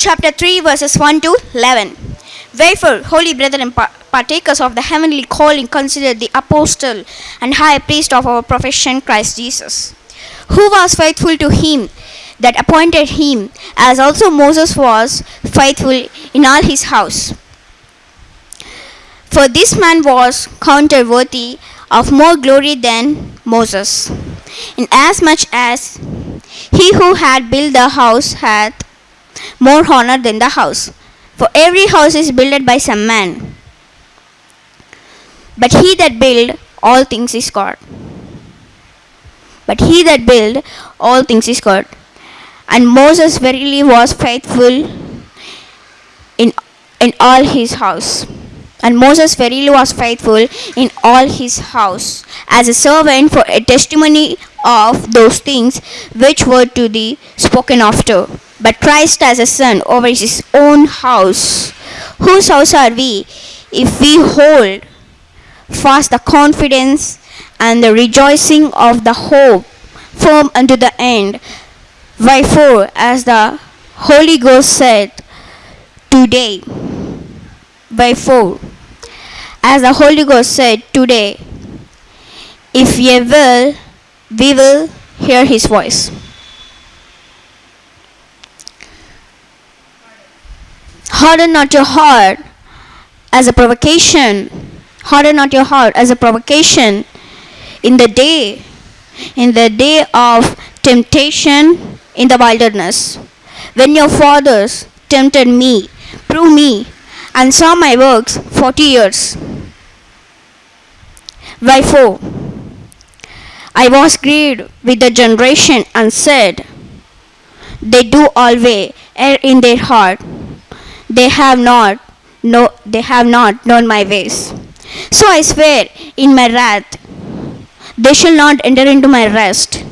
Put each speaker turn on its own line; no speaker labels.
chapter 3, verses 1 to 11. Wherefore, holy brethren, partakers of the heavenly calling, consider the apostle and high priest of our profession, Christ Jesus, who was faithful to him that appointed him, as also Moses was faithful in all his house. For this man was counted worthy of more glory than Moses, inasmuch as he who had built the house hath more honor than the house. For every house is builded by some man. But he that build all things is God. But he that build all things is God. And Moses verily was faithful in in all his house. And Moses verily was faithful in all his house as a servant for a testimony of those things which were to be spoken after. But Christ as a son over his own house. Whose house are we if we hold fast the confidence and the rejoicing of the hope firm unto the end? Wherefore, as the Holy Ghost said, today, Wherefore, as the Holy Ghost said today, if ye will, we will hear his voice. Harden not your heart as a provocation. Harden not your heart as a provocation in the day, in the day of temptation in the wilderness. When your fathers tempted me, prove me, and saw my works forty years. Wherefore, I was grieved with the generation and said, They do always err in their heart. They have not no they have not known my ways. So I swear in my wrath, they shall not enter into my rest.